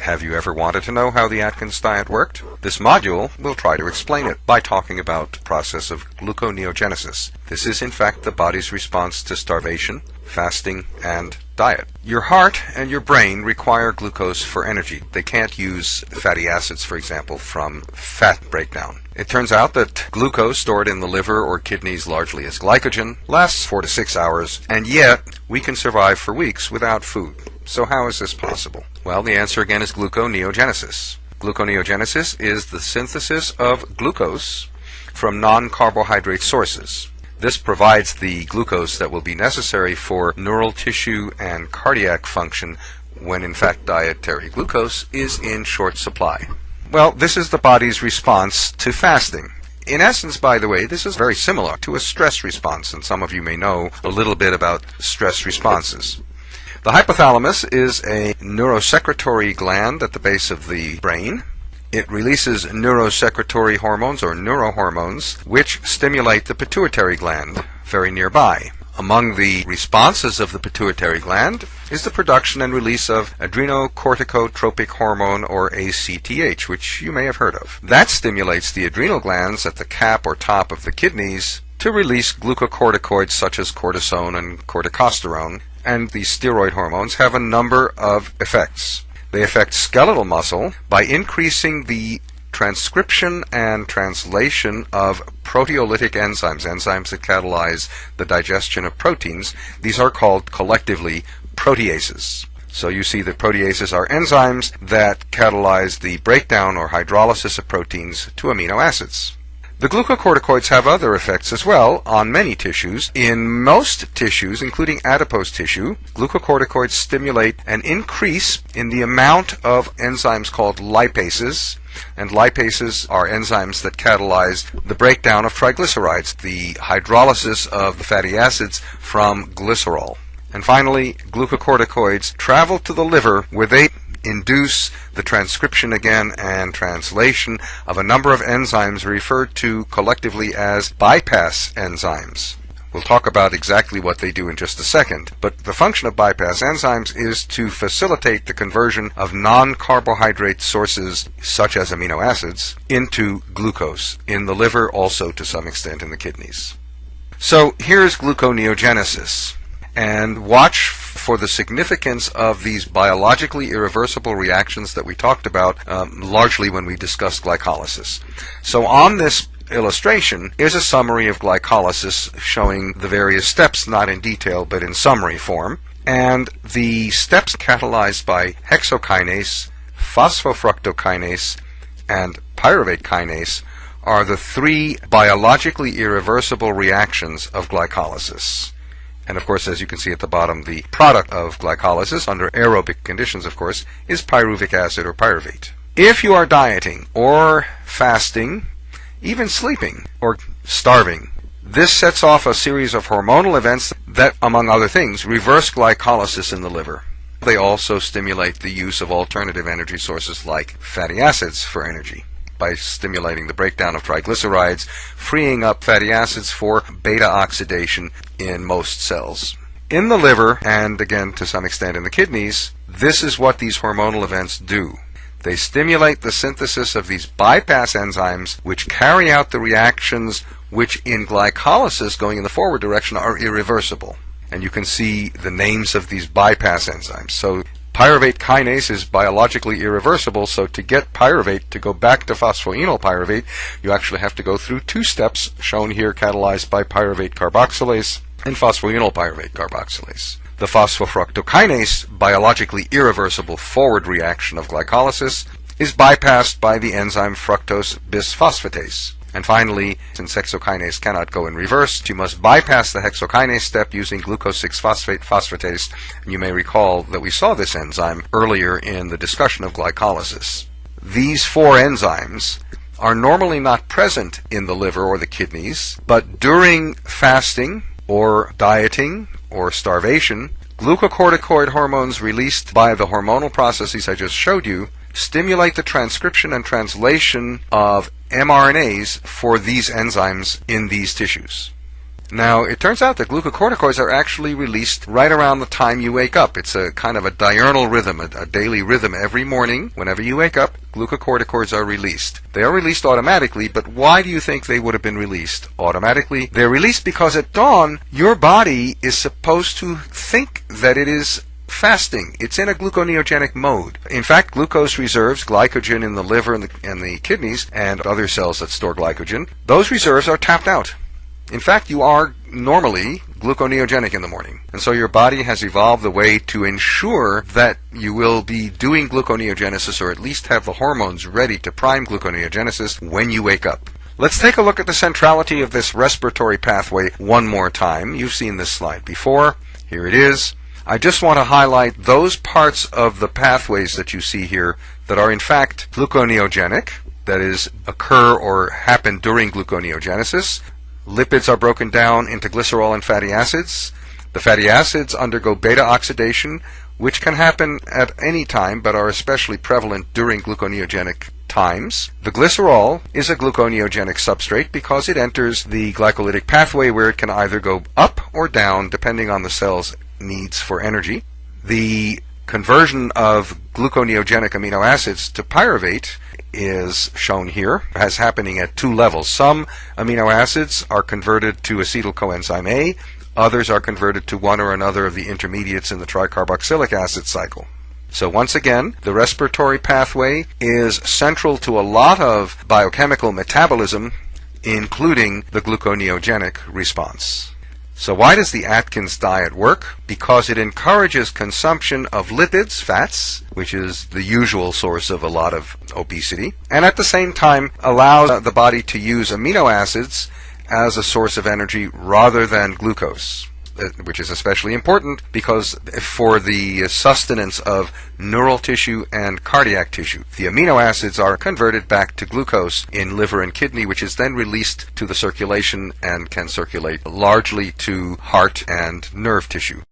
Have you ever wanted to know how the Atkins diet worked? This module will try to explain it by talking about the process of gluconeogenesis. This is in fact the body's response to starvation, fasting, and diet. Your heart and your brain require glucose for energy. They can't use fatty acids, for example, from fat breakdown. It turns out that glucose stored in the liver or kidneys largely as glycogen lasts four to six hours, and yet we can survive for weeks without food. So how is this possible? Well, the answer again is gluconeogenesis. Gluconeogenesis is the synthesis of glucose from non-carbohydrate sources. This provides the glucose that will be necessary for neural tissue and cardiac function when in fact dietary glucose is in short supply. Well, this is the body's response to fasting. In essence, by the way, this is very similar to a stress response, and some of you may know a little bit about stress responses. The hypothalamus is a neurosecretory gland at the base of the brain. It releases neurosecretory hormones or neurohormones which stimulate the pituitary gland very nearby. Among the responses of the pituitary gland is the production and release of adrenocorticotropic hormone or ACTH, which you may have heard of. That stimulates the adrenal glands at the cap or top of the kidneys to release glucocorticoids such as cortisone and corticosterone and the steroid hormones have a number of effects. They affect skeletal muscle by increasing the transcription and translation of proteolytic enzymes, enzymes that catalyze the digestion of proteins. These are called collectively proteases. So you see that proteases are enzymes that catalyze the breakdown or hydrolysis of proteins to amino acids. The glucocorticoids have other effects as well on many tissues. In most tissues, including adipose tissue, glucocorticoids stimulate an increase in the amount of enzymes called lipases. And lipases are enzymes that catalyze the breakdown of triglycerides, the hydrolysis of the fatty acids from glycerol. And finally, glucocorticoids travel to the liver where they induce the transcription again and translation of a number of enzymes referred to collectively as bypass enzymes. We'll talk about exactly what they do in just a second, but the function of bypass enzymes is to facilitate the conversion of non-carbohydrate sources, such as amino acids, into glucose, in the liver also to some extent in the kidneys. So here's gluconeogenesis and watch for the significance of these biologically irreversible reactions that we talked about um, largely when we discussed glycolysis. So on this illustration is a summary of glycolysis showing the various steps, not in detail, but in summary form. And the steps catalyzed by hexokinase, phosphofructokinase, and pyruvate kinase are the three biologically irreversible reactions of glycolysis. And of course, as you can see at the bottom, the product of glycolysis under aerobic conditions, of course, is pyruvic acid or pyruvate. If you are dieting or fasting, even sleeping or starving, this sets off a series of hormonal events that, among other things, reverse glycolysis in the liver. They also stimulate the use of alternative energy sources like fatty acids for energy by stimulating the breakdown of triglycerides, freeing up fatty acids for beta oxidation in most cells. In the liver, and again to some extent in the kidneys, this is what these hormonal events do. They stimulate the synthesis of these bypass enzymes which carry out the reactions which in glycolysis going in the forward direction are irreversible. And you can see the names of these bypass enzymes. So Pyruvate kinase is biologically irreversible, so to get pyruvate to go back to phosphoenol pyruvate, you actually have to go through two steps, shown here catalyzed by pyruvate carboxylase and phosphoenol pyruvate carboxylase. The phosphofructokinase, biologically irreversible forward reaction of glycolysis, is bypassed by the enzyme fructose bisphosphatase. And finally, since hexokinase cannot go in reverse, you must bypass the hexokinase step using glucose 6-phosphate phosphatase. And you may recall that we saw this enzyme earlier in the discussion of glycolysis. These four enzymes are normally not present in the liver or the kidneys, but during fasting or dieting or starvation, glucocorticoid hormones released by the hormonal processes I just showed you stimulate the transcription and translation of mRNAs for these enzymes in these tissues. Now, it turns out that glucocorticoids are actually released right around the time you wake up. It's a kind of a diurnal rhythm, a, a, daily rhythm. Every morning, whenever you wake up, glucocorticoids are released. They are released automatically, but why do you think they would have been released automatically? They're released because at dawn, your body is supposed to think that it is fasting. It's in a gluconeogenic mode. In fact, glucose reserves, glycogen in the liver and the, and the kidneys, and other cells that store glycogen, those reserves are tapped out. In fact, you are normally gluconeogenic in the morning. And so your body has evolved a way to ensure that you will be doing gluconeogenesis or at least have the hormones ready to prime gluconeogenesis when you wake up. Let's take a look at the centrality of this respiratory pathway one more time. You've seen this slide before. Here it is. I just want to highlight those parts of the pathways that you see here that are in fact gluconeogenic, that is, occur or happen during gluconeogenesis. Lipids are broken down into glycerol and fatty acids. The fatty acids undergo beta oxidation, which can happen at any time but are especially prevalent during gluconeogenic times. The glycerol is a gluconeogenic substrate because it enters the glycolytic pathway where it can either go up or down depending on the cell's needs for energy. The conversion of gluconeogenic amino acids to pyruvate is shown here as happening at two levels. Some amino acids are converted to acetyl coenzyme A, others are converted to one or another of the intermediates in the tricarboxylic acid cycle. So once again, the respiratory pathway is central to a lot of biochemical metabolism, including the gluconeogenic response. So why does the Atkins diet work? Because it encourages consumption of lipids, fats, which is the usual source of a lot of obesity, and at the same time allows the body to use amino acids as a source of energy rather than glucose. Uh, which is especially important because for the sustenance of neural tissue and cardiac tissue, the amino acids are converted back to glucose in liver and kidney, which is then released to the circulation and can circulate largely to heart and nerve tissue.